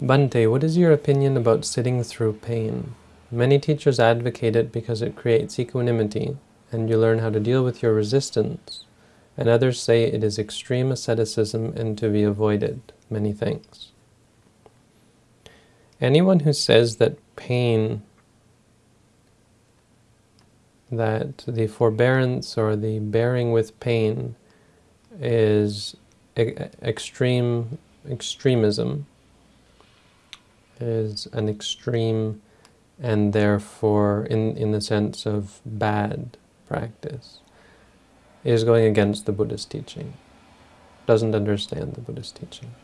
Bhante, what is your opinion about sitting through pain? Many teachers advocate it because it creates equanimity and you learn how to deal with your resistance, and others say it is extreme asceticism and to be avoided. Many thanks. Anyone who says that pain, that the forbearance or the bearing with pain is extreme extremism, is an extreme and therefore in, in the sense of bad practice, is going against the Buddhist teaching, doesn't understand the Buddhist teaching.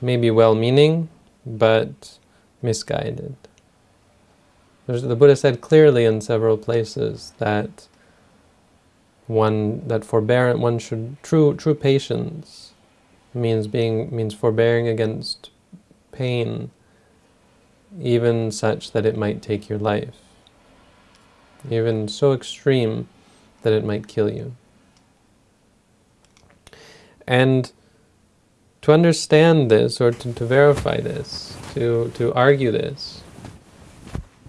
Maybe well-meaning, but misguided. There's, the Buddha said clearly in several places that one that forbearance, one should true true patience means being means forbearing against pain even such that it might take your life, even so extreme that it might kill you. And to understand this, or to, to verify this, to, to argue this,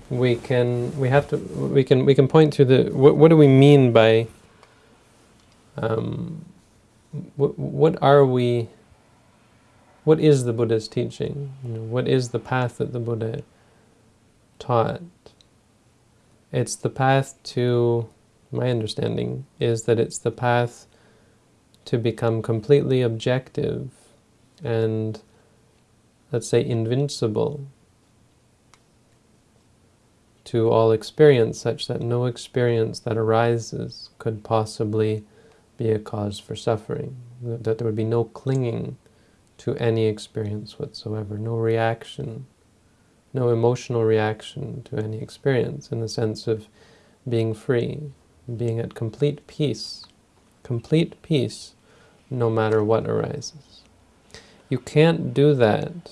we can we have to we can we can point to the what, what do we mean by um, what, what are we what is the Buddha's teaching? You know, what is the path that the Buddha taught? It's the path to, my understanding, is that it's the path to become completely objective and, let's say, invincible to all experience such that no experience that arises could possibly be a cause for suffering, that there would be no clinging to any experience whatsoever, no reaction, no emotional reaction to any experience in the sense of being free, being at complete peace, complete peace no matter what arises. You can't do that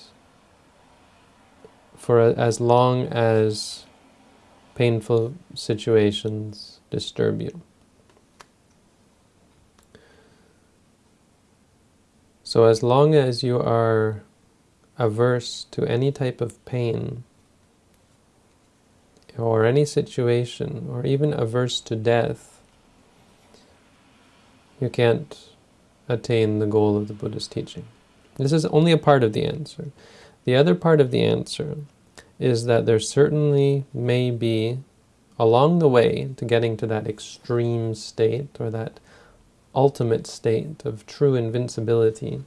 for a, as long as painful situations disturb you. So as long as you are averse to any type of pain, or any situation, or even averse to death, you can't attain the goal of the Buddha's teaching. This is only a part of the answer. The other part of the answer is that there certainly may be, along the way to getting to that extreme state, or that ultimate state of true invincibility,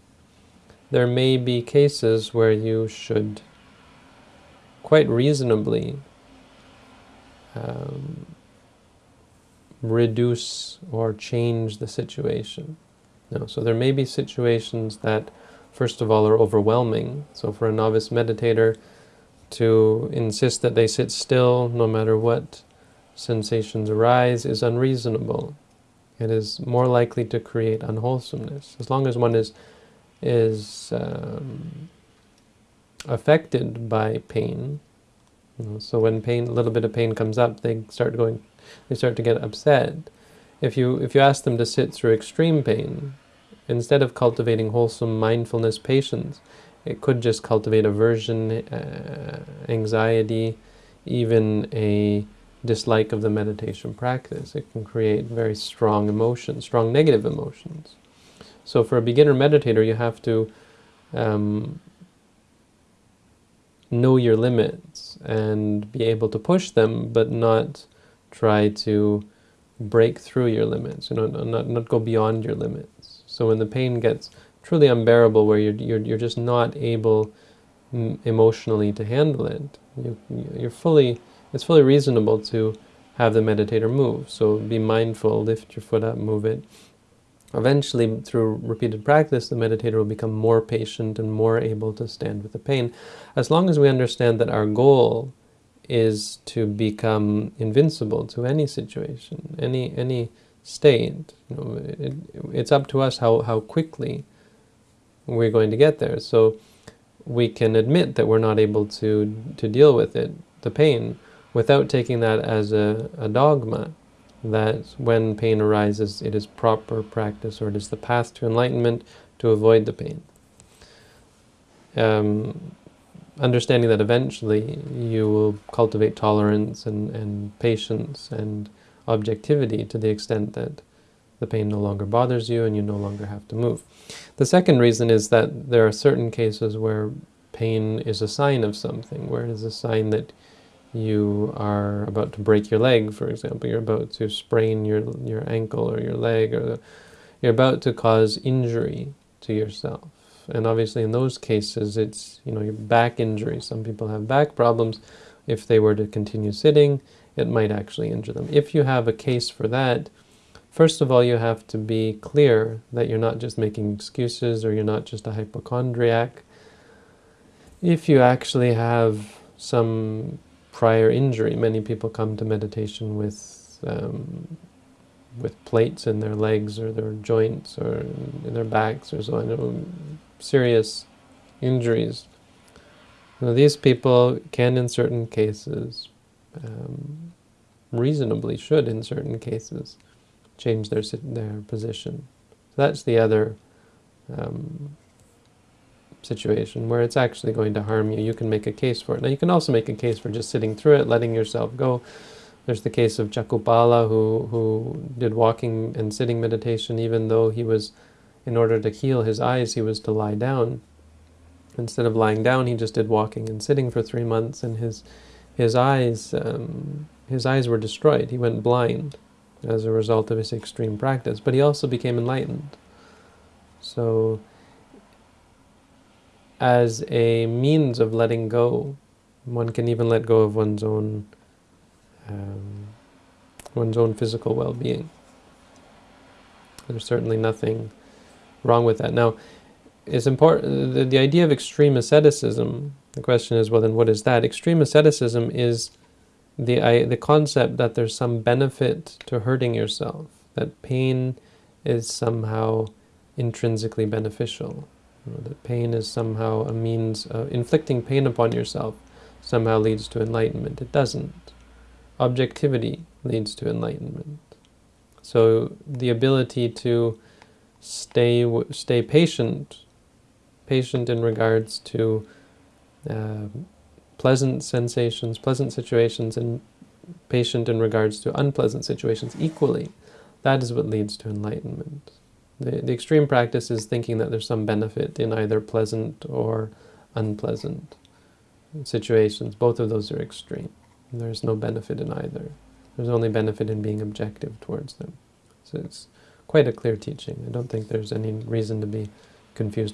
there may be cases where you should quite reasonably um, reduce or change the situation. No, so there may be situations that, first of all, are overwhelming. So for a novice meditator, to insist that they sit still no matter what sensations arise is unreasonable. It is more likely to create unwholesomeness. As long as one is, is um, affected by pain, you know, so when pain, a little bit of pain comes up, they start going, they start to get upset. If you, if you ask them to sit through extreme pain, instead of cultivating wholesome mindfulness, patience, it could just cultivate aversion, uh, anxiety, even a dislike of the meditation practice. It can create very strong emotions, strong negative emotions. So for a beginner meditator, you have to um, know your limits and be able to push them, but not try to break through your limits, you know, not, not go beyond your limits. So when the pain gets truly unbearable, where you're, you're, you're just not able emotionally to handle it, you, you're fully it's fully reasonable to have the meditator move. So be mindful, lift your foot up, move it. Eventually, through repeated practice, the meditator will become more patient and more able to stand with the pain. As long as we understand that our goal is to become invincible to any situation, any any state, you know, it, it's up to us how, how quickly we're going to get there. So we can admit that we're not able to, to deal with it, the pain, without taking that as a, a dogma, that when pain arises, it is proper practice, or it is the path to enlightenment to avoid the pain. Um, understanding that eventually you will cultivate tolerance and, and patience and objectivity to the extent that the pain no longer bothers you and you no longer have to move. The second reason is that there are certain cases where pain is a sign of something, where it is a sign that you are about to break your leg, for example, you're about to sprain your, your ankle or your leg, or the, you're about to cause injury to yourself. And obviously in those cases, it's, you know, your back injury. Some people have back problems. If they were to continue sitting, it might actually injure them. If you have a case for that, first of all, you have to be clear that you're not just making excuses or you're not just a hypochondriac. If you actually have some prior injury, many people come to meditation with um, with plates in their legs or their joints or in their backs or so on, serious injuries. Now, these people can, in certain cases, um, reasonably should, in certain cases, change their their position. So that's the other um, situation where it's actually going to harm you. You can make a case for it. Now, you can also make a case for just sitting through it, letting yourself go. There's the case of Chakkhupala, who who did walking and sitting meditation, even though he was, in order to heal his eyes, he was to lie down. Instead of lying down, he just did walking and sitting for three months, and his his eyes um, his eyes were destroyed. He went blind as a result of his extreme practice, but he also became enlightened. So, as a means of letting go, one can even let go of one's own um, one's own physical well-being. There's certainly nothing wrong with that. Now, it's important, the, the idea of extreme asceticism, the question is, well then what is that? Extreme asceticism is the, I, the concept that there's some benefit to hurting yourself, that pain is somehow intrinsically beneficial, you know, that pain is somehow a means of inflicting pain upon yourself somehow leads to enlightenment. It doesn't. Objectivity leads to enlightenment. So the ability to stay stay patient, patient in regards to uh, pleasant sensations, pleasant situations, and patient in regards to unpleasant situations equally. That is what leads to enlightenment. The, the extreme practice is thinking that there's some benefit in either pleasant or unpleasant situations. Both of those are extreme. There's no benefit in either. There's only benefit in being objective towards them. So it's quite a clear teaching. I don't think there's any reason to be confused